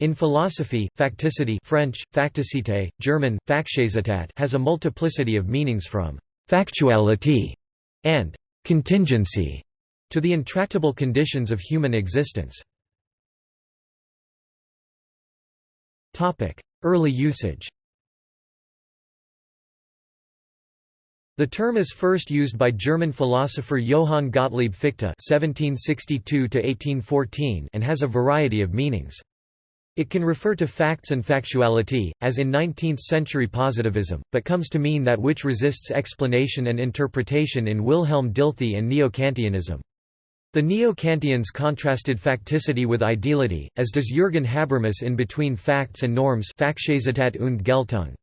In philosophy, facticity French, facticité, German, has a multiplicity of meanings from «factuality» and «contingency» to the intractable conditions of human existence. Early usage The term is first used by German philosopher Johann Gottlieb Fichte (1762–1814) and has a variety of meanings. It can refer to facts and factuality, as in 19th-century positivism, but comes to mean that which resists explanation and interpretation in Wilhelm Dilthey and Neo-Kantianism. The Neo-Kantians contrasted facticity with ideality, as does Jürgen Habermas in Between Facts and Norms und Geltung.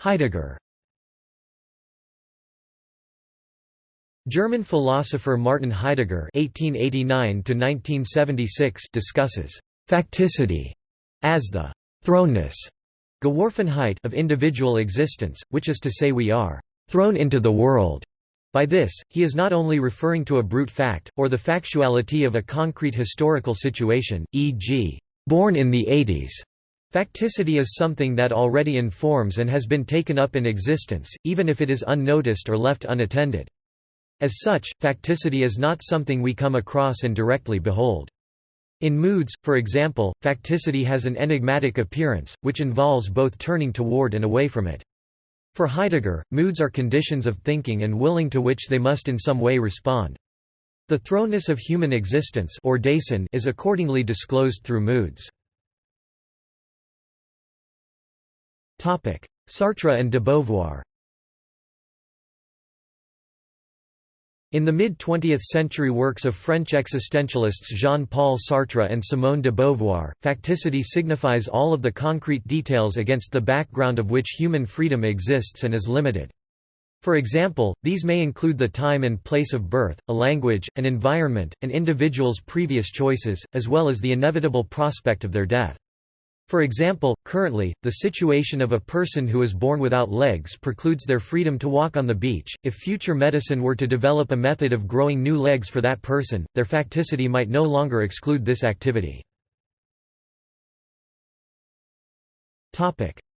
Heidegger German philosopher Martin Heidegger (1889–1976) discusses facticity as the thrownness Geworfenheit of individual existence, which is to say we are thrown into the world. By this, he is not only referring to a brute fact, or the factuality of a concrete historical situation, e.g., born in the 80s, Facticity is something that already informs and has been taken up in existence, even if it is unnoticed or left unattended. As such, facticity is not something we come across and directly behold. In moods, for example, facticity has an enigmatic appearance, which involves both turning toward and away from it. For Heidegger, moods are conditions of thinking and willing to which they must in some way respond. The thrownness of human existence or Dasein is accordingly disclosed through moods. Sartre and de Beauvoir In the mid-20th century works of French existentialists Jean-Paul Sartre and Simone de Beauvoir, facticity signifies all of the concrete details against the background of which human freedom exists and is limited. For example, these may include the time and place of birth, a language, an environment, an individual's previous choices, as well as the inevitable prospect of their death. For example, currently, the situation of a person who is born without legs precludes their freedom to walk on the beach. If future medicine were to develop a method of growing new legs for that person, their facticity might no longer exclude this activity.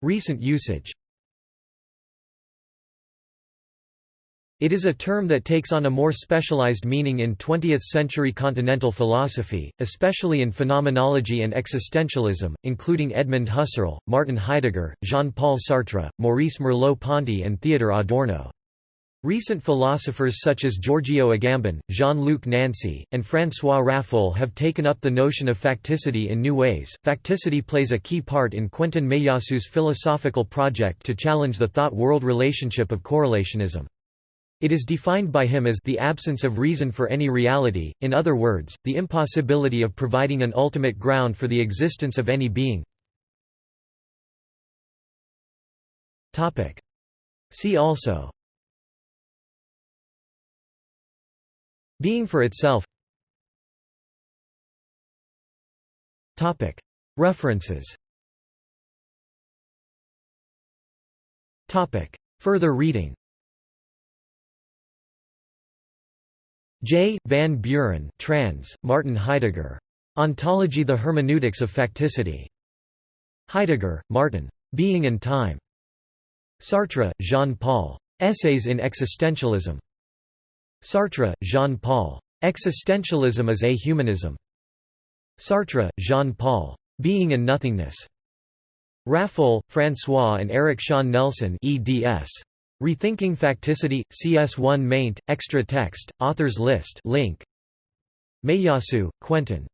Recent usage. It is a term that takes on a more specialized meaning in 20th-century continental philosophy, especially in phenomenology and existentialism, including Edmund Husserl, Martin Heidegger, Jean-Paul Sartre, Maurice Merleau-Ponty and Theodor Adorno. Recent philosophers such as Giorgio Agamben, Jean-Luc Nancy, and François Raffoul have taken up the notion of facticity in new ways. Facticity plays a key part in Quentin Meillassoux's philosophical project to challenge the thought-world relationship of correlationism. It is defined by him as the absence of reason for any reality, in other words, the impossibility of providing an ultimate ground for the existence of any being. See also. Being for itself. References. Further reading J. Van Buren trans, Martin Heidegger. Ontology The Hermeneutics of Facticity. Heidegger, Martin. Being and Time. Sartre, Jean-Paul. Essays in Existentialism. Sartre, Jean-Paul. Existentialism is a Humanism. Sartre, Jean-Paul. Being and Nothingness. Raffoul, François and Eric Sean Nelson eds. Rethinking Facticity, CS1 maint, extra text, authors list link. Meillassoux, Quentin.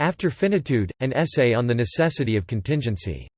After Finitude, an essay on the necessity of contingency.